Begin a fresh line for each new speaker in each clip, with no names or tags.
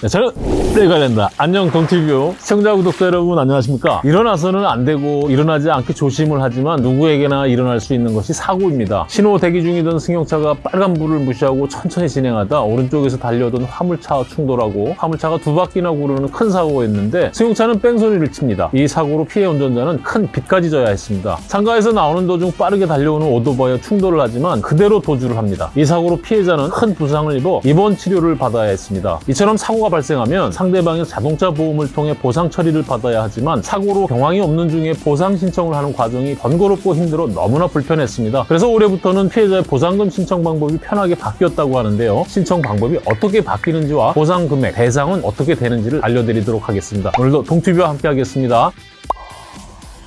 네, 저는 내관련다. 안녕 동티뷰. 시청자 구독자 여러분 안녕하십니까? 일어나서는 안 되고 일어나지 않게 조심을 하지만 누구에게나 일어날 수 있는 것이 사고입니다. 신호 대기 중이던 승용차가 빨간불을 무시하고 천천히 진행하다 오른쪽에서 달려오던 화물차와 충돌하고 화물차가 두 바퀴나 구르는 큰 사고였는데 승용차는 뺑소니를 칩니다. 이 사고로 피해 운전자는 큰 빚까지 져야 했습니다. 상가에서 나오는 도중 빠르게 달려오는 오토바이와 충돌을 하지만 그대로 도주를 합니다. 이 사고로 피해자는 큰 부상을 입어 입원 치료를 받아야 했습니다. 이처럼 사고가 발생하면 상대방의 자동차 보험을 통해 보상 처리를 받아야 하지만 사고로 경황이 없는 중에 보상 신청을 하는 과정이 번거롭고 힘들어 너무나 불편했습니다. 그래서 올해부터는 피해자의 보상금 신청 방법이 편하게 바뀌었다고 하는데요. 신청 방법이 어떻게 바뀌는지와 보상 금액, 대상은 어떻게 되는지를 알려드리도록 하겠습니다. 오늘도 동튜브와 함께 하겠습니다.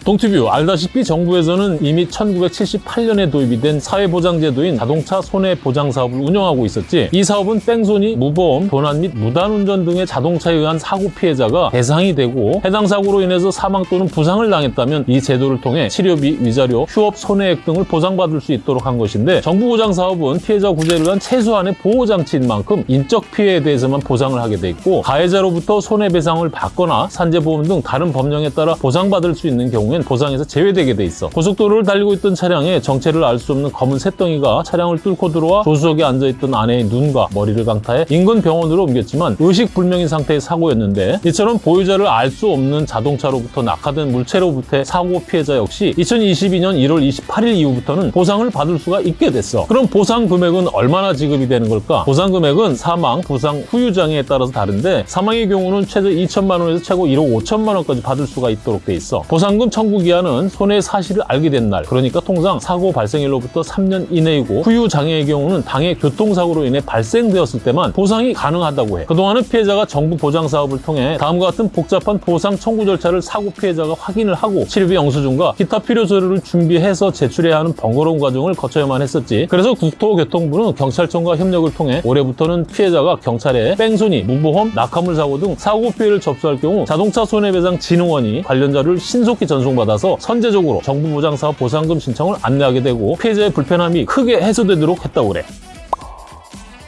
동티뷰 알다시피 정부에서는 이미 1978년에 도입이 된 사회보장제도인 자동차 손해보장 사업을 운영하고 있었지. 이 사업은 뺑소니, 무보험, 도난 및 무단운전 등의 자동차에 의한 사고 피해자가 대상이 되고 해당 사고로 인해서 사망 또는 부상을 당했다면 이 제도를 통해 치료비, 위자료, 휴업 손해액 등을 보상받을 수 있도록 한 것인데 정부 보장 사업은 피해자 구제를 위한 최소한의 보호장치인 만큼 인적 피해에 대해서만 보상을 하게 돼 있고 가해자로부터 손해배상을 받거나 산재보험 등 다른 법령에 따라 보상받을 수 있는 경우 경우엔 보상에서 제외되게 돼 있어. 고속도로를 달리고 있던 차량에 정체를 알 수 없는 검은 새덩이가 차량을 뚫고 들어와 조수석에 앉아있던 아내의 눈과 머리를 강타해 인근 병원으로 옮겼지만 의식불명인 상태의 사고였는데 이처럼 보유자를 알 수 없는 자동차로부터 낙하된 물체로부터의 사고 피해자 역시 2022년 1월 28일 이후부터는 보상을 받을 수가 있게 됐어. 그럼 보상 금액은 얼마나 지급이 되는 걸까? 보상 금액은 사망, 부상, 후유 장애에 따라서 다른데 사망의 경우는 최대 2천만 원에서 최고 1억 5천만 원까지 받을 수가 있도록 돼 있어. 보상금 청구기한은 손해의 사실을 알게 된 날, 그러니까 통상 사고 발생일로부터 3년 이내이고 후유 장애의 경우는 당해 교통사고로 인해 발생되었을 때만 보상이 가능하다고 해. 그동안은 피해자가 정부 보장 사업을 통해 다음과 같은 복잡한 보상 청구 절차를 사고 피해자가 확인을 하고 치료비 영수증과 기타 필요 서류를 준비해서 제출해야 하는 번거로운 과정을 거쳐야만 했었지. 그래서 국토교통부는 경찰청과 협력을 통해 올해부터는 피해자가 경찰에 뺑소니, 무보험, 낙하물 사고 등 사고 피해를 접수할 경우 자동차 손해배상 진흥원이 관련 자료를 신속히 전송 받아서 선제적으로 정부 보장 사업 보상금 신청을 안내하게 되고 피해자의 불편함이 크게 해소되도록 했다고 그래.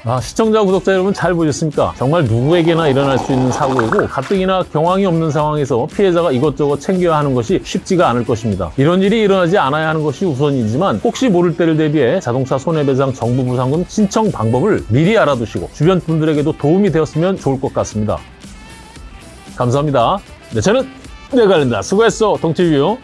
아, 시청자, 구독자 여러분 잘 보셨습니까? 정말 누구에게나 일어날 수 있는 사고이고 가뜩이나 경황이 없는 상황에서 피해자가 이것저것 챙겨야 하는 것이 쉽지가 않을 것입니다. 이런 일이 일어나지 않아야 하는 것이 우선이지만 혹시 모를 때를 대비해 자동차 손해배상 정부 보상금 신청 방법을 미리 알아두시고 주변 분들에게도 도움이 되었으면 좋을 것 같습니다. 감사합니다. 네, 저는 내가 관련다. 수고했어, 동티뷰.